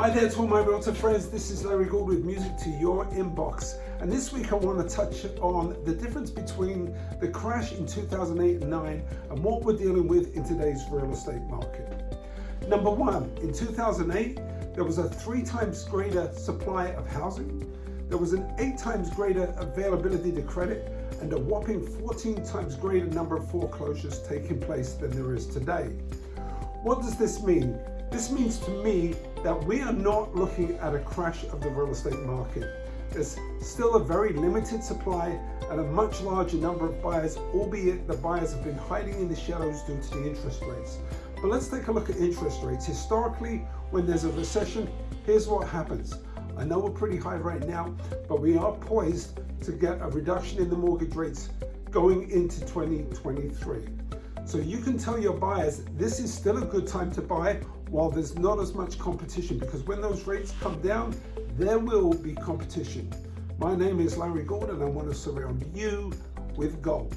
Hi there to all my realtor friends, this is Larry Gould with Music to Your Inbox. And this week I want to touch on the difference between the crash in 2008 and 9 and what we're dealing with in today's real estate market. Number one, in 2008, there was a three times greater supply of housing, there was an eight times greater availability to credit, and a whopping 14 times greater number of foreclosures taking place than there is today. What does this mean? This means to me that we are not looking at a crash of the real estate market. There's still a very limited supply and a much larger number of buyers, albeit the buyers have been hiding in the shadows due to the interest rates. But let's take a look at interest rates. Historically, when there's a recession, here's what happens. I know we're pretty high right now, but we are poised to get a reduction in the mortgage rates going into 2023. So you can tell your buyers this is still a good time to buy while there's not as much competition because when those rates come down, there will be competition. My name is Larry Gordon and I want to surround you with gold.